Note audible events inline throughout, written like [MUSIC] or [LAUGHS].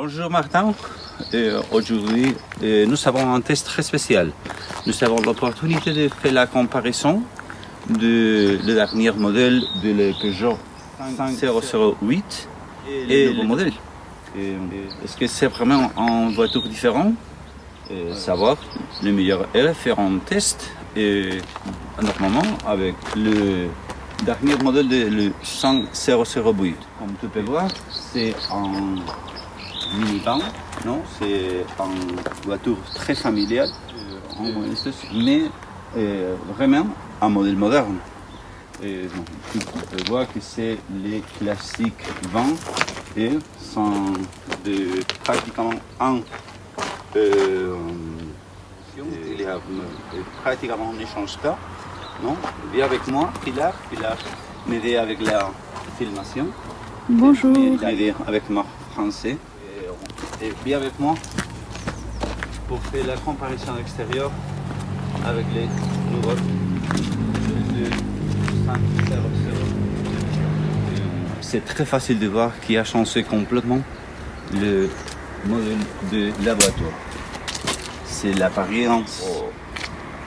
Bonjour Martin, Euh, aujourd'hui euh, nous avons un test très spécial. Nous avons l'opportunité de faire la comparaison de le dernier modèle de le Peugeot 5008 et le nouveau modèle. Euh, Est-ce que c'est vraiment une voiture différente Euh, Savoir le meilleur est faire un test et normalement avec le dernier modèle de le 5008. Comme tu peux voir, c'est un minivan, non C'est une voiture très familiale, euh, en- mais euh, vraiment un modèle moderne. Et, tu peux voir que c'est les classiques vents et sont de pratiquement un. euh, il y a, euh, pratiquement ne change pas. Non Viens avec moi, Pilar. Pilar m'aider avec la filmation. Bonjour. M'aider avec mon français. Et, viens avec moi pour faire la comparaison extérieure avec les nouveaux. de 500. C'est très facile de voir qui a changé complètement le modèle de la voiture. C'est l'apparence.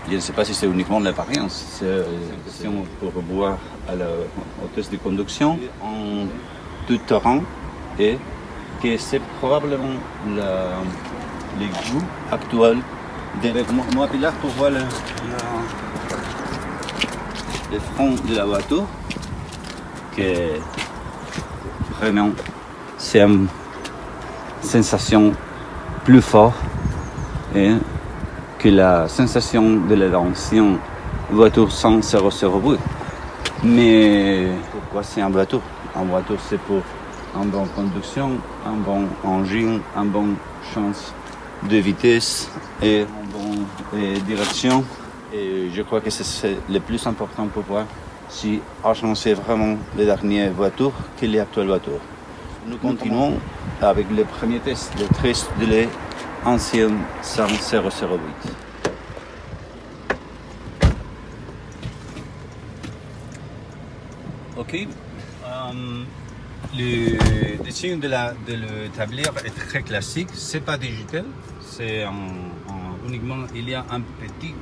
Je ne sais pas si c'est uniquement l'apparence. C'est euh, question pour voir à la, au test de conduction en tout terrain et que c'est probablement la, les goûts actuels de moi, Pilar pour voir le, le front de la voiture que vraiment c'est une sensation plus forte et que la sensation de l'ancienne voiture sans 008. Mais pourquoi c'est une voiture Une voiture c'est pour une bonne conduction, un bon engin, une bonne chance de vitesse et une bonne euh, direction. Et je crois que c'est- c'est le plus important pour voir si a changé vraiment les dernières voitures que les actuelles voitures. Nous continuons avec le premier test, le test de l'ancienne 008. Ok. Euh, le dessin de la de est très classique. C'est pas digital. C'est en- en- uniquement il y a un petit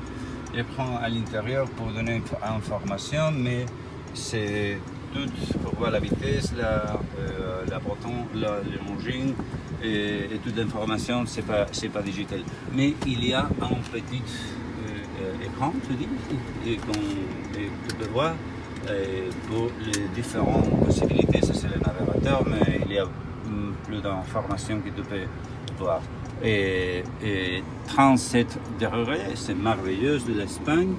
écran à l'intérieur pour donner une information, mais c'est tout pour voir la vitesse, la euh, la bouton, la, le engine et, et toute l'information. C'est pas pas digital. Mais il y a un petit euh, euh, écran, tu dis, et qu'on peux voir pour les différentes possibilités. C'est le navigateur, mais il y a hum, plus d'informations que tu peux voir. Et, et 37 degrés, c'est merveilleux de l'Espagne.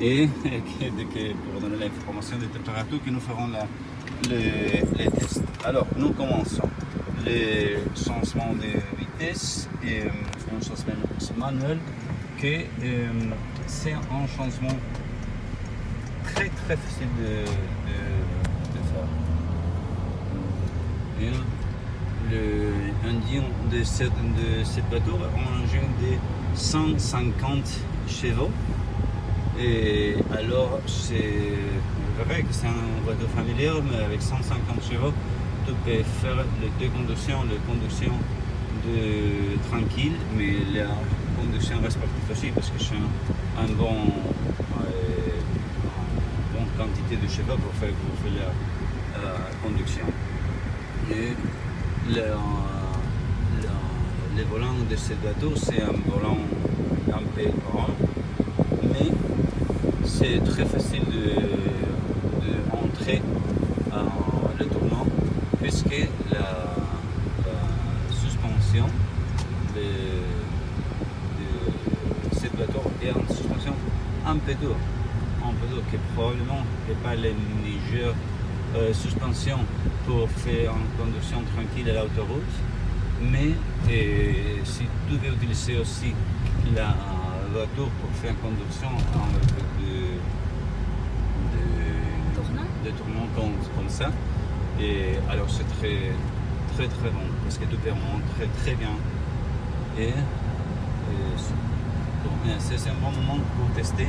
Et, [LAUGHS] que- que- pour donner l'information des températures que nous ferons la, le, les tests. Alors, nous commençons. Le changement de vitesse est euh, un changement manuel que euh, c'est un changement très très facile de, faire. Et le engine de cette, de cette un engine de 150 chevaux. Et alors, c'est vrai que c'est une voiture familiale, mais avec 150 chevaux, tu peux faire les deux conductions, la conduction de tranquille, mais la conduction respective aussi, parce que c'est un, un bon, euh, quantité de chevaux pour faire, pour faire la, conduction. Et le, le, volant de cette voiture, c'est un volant un peu grand, mais c'est très facile de, de entrer en le tournant puisque la, suspension de, de cette voiture est une suspension un peu dure, dure qui probablement n'est pas la meilleure euh, suspension pour faire une conduction tranquille à l'autoroute, mais si tu veux utiliser aussi la voiture pour faire une conduction en de, de, Tournant. de tournant comme, comme ça, et alors c'est très très très bon parce que tu peux montrer très bien. Et, c'est un bon moment pour tester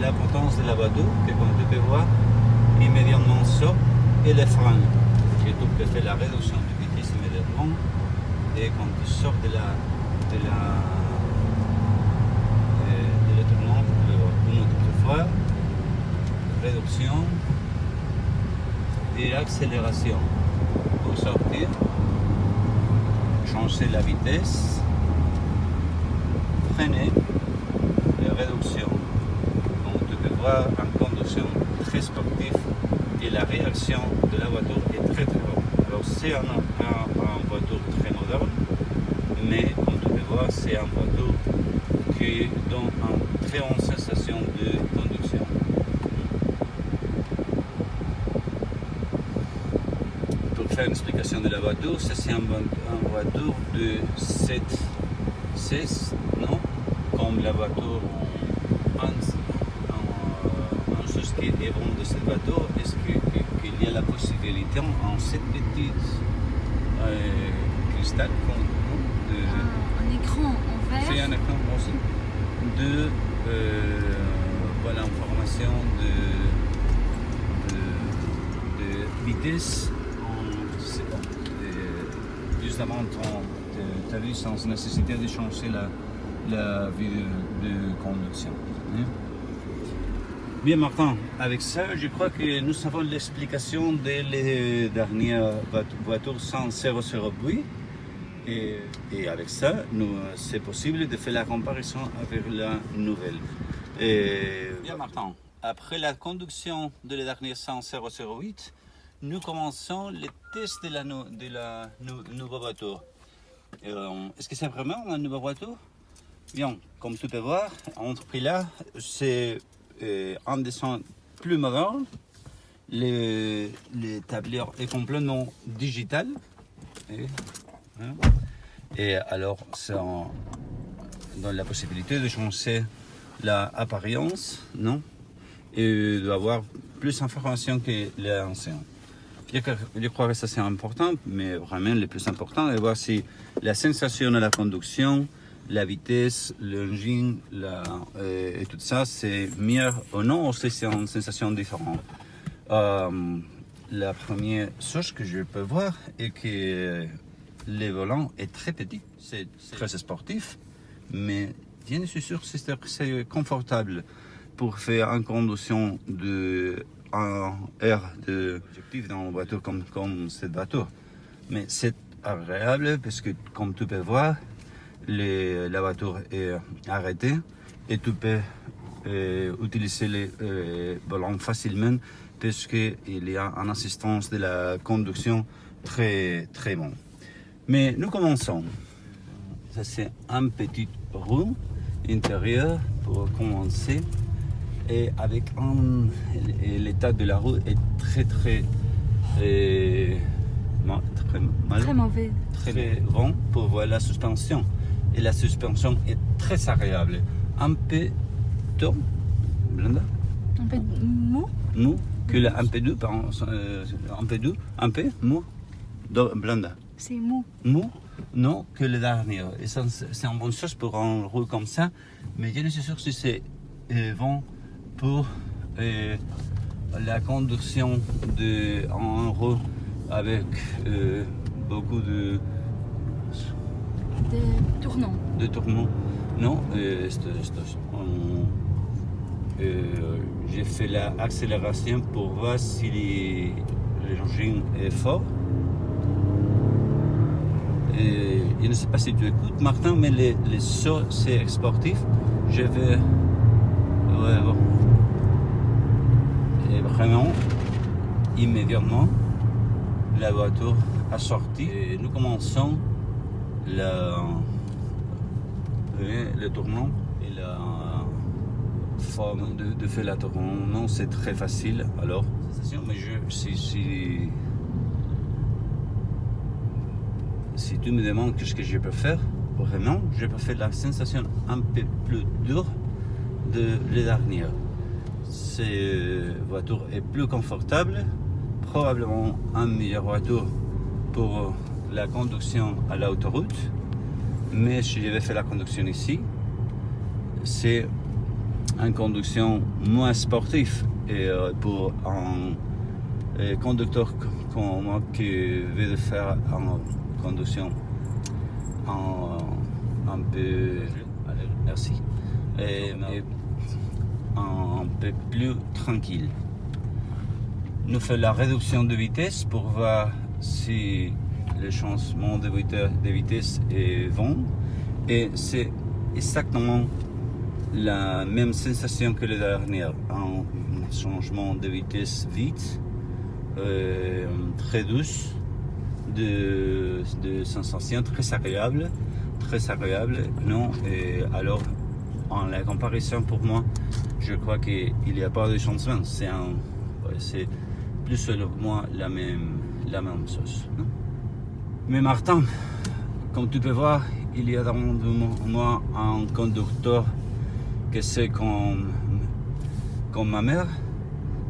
la potence de la voiture que comme tu peux voir immédiatement sort et les freins. Et tu peux faire la réduction de vitesse immédiatement et quand tu sors de la de la euh, de l'étonnement une autre fois, réduction et accélération pour sortir, changer la vitesse, freiner et réduction en conduction très sportive et la réaction de la voiture est très très bonne. Alors c'est un, un, voiture très moderne, mais en tout voir c'est un voiture qui donne une très bonne sensation de conduction. Pour faire une explication de la voiture, c'est un, voiture de 7, 16, non? Comme la voiture 1, de Salvador, est-ce qu'il y a la possibilité en cette petite euh, cristal de, ah, un écran en verre C'est un écran aussi de euh, voilà, information de, de, de vitesse en, sais pas, juste avant ton, ta vie sans nécessité de changer la, la vie de, conduction. Hein. Bien Martin, avec ça, je crois que nous avons l'explication des les dernières voit- voitures sans 008. Et, et avec ça, c'est possible de faire la comparaison avec la nouvelle. Et, bien Martin, après la conduction de la dernière 100 008, nous commençons les tests de la, nou- de la nou- nouvelle voiture. Euh, Est-ce que c'est vraiment une nouvelle voiture? Bien, comme tu peux voir, entre prix là, c'est euh, un dessin plus moderne. Le, le tablier est complètement digital. Et, hein. Et alors, en- dans la possibilité de changer l'apparence, non? Et d'avoir plus d'informations que l'ancien. Je crois que ça c'est important, mais vraiment le plus important est de voir si la sensation de la conduction, la vitesse, l'engine la, euh, et tout ça, c'est mieux ou non, c'est une sensation différente. Euh, la première chose que je peux voir est que le volant est très petit, c'est très sportif, mais je suis sûr que c'est confortable pour faire une conduction de un air de objectif dans une voiture comme, comme cette voiture. Mais c'est agréable parce que, comme tu peux voir, les- la voiture est arrêtée et tu peux euh, utiliser les euh, volants facilement parce qu'il y a une assistance de la conduction très, très bon. Mais nous commençons. Ça, c'est un petit room intérieur pour commencer. Et avec un, l'état de la roue est très, très, euh, très mal Très mauvais. très bon pour voir la suspension. Et la suspension est très agréable. Un peu tôt, Blenda, Un peu mou. mou, que le un peu doux, pardon, euh, un peu doux, un peu mou, Blenda. C'est mou. Mou, non, que le dernier. C'est une bonne chose pour un roue comme ça, mais je ne suis sûr si c'est euh, bon pour euh, la conduction d'un roue avec euh, beaucoup de Des tournants. de tourments. Non, euh, on- euh, j'ai fait l'accélération pour voir si l'engin est fort. Et je ne sais pas si tu écoutes, Martin, mais les, les sauts, c'est sportif. Je vais. Ouais. Et vraiment, immédiatement, la voiture a sorti. Et nous commençons la, oui, le tournant et la forme de, de faire la tournant, c'est très facile. Alors, mais je, si, si, si tu me demandes qu'est-ce que je peux faire, vraiment, je peux faire la sensation un peu plus dure de la dernière. Cette voiture est plus confortable, probablement une meilleure voiture pour la conduction à l'autoroute. Mais si je vais faire la conduction ici, c'est une conduction moins sportive. Et euh, pour un euh, conducteur comme moi qui veut faire une conduction en, un peu. Merci. Un peu plus tranquille. Nous faisons la réduction de vitesse pour voir si le changement de vitesse, est bon. Et c'est exactement la même sensation que le dernier. Un changement de vitesse vite, euh, très douce, de, de sensation très agréable, très agréable. Non, et alors en la comparaison pour moi, je crois qu'il n'y a pas de changement. C'est plus selon moi la même, la même chose. Mais Martin, comme tu peux voir, il y a dans moi un conducteur que c'est comme, ma mère,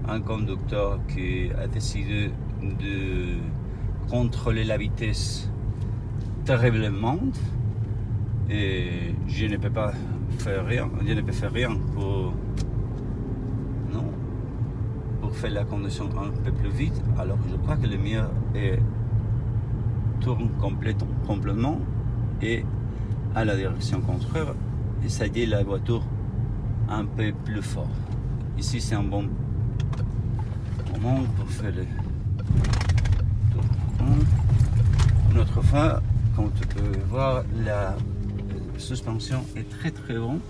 un conducteur qui a décidé de contrôler la vitesse terriblement et je ne peux pas faire rien, je ne peux faire rien pour, non, pour faire la conduction un peu plus vite. Alors je crois que le mieux est tourne complètement, et à la direction contraire et ça dit la voiture un peu plus fort. Ici c'est un bon moment pour faire le tour. Une autre fois, comme tu peux voir, la suspension est très très bon.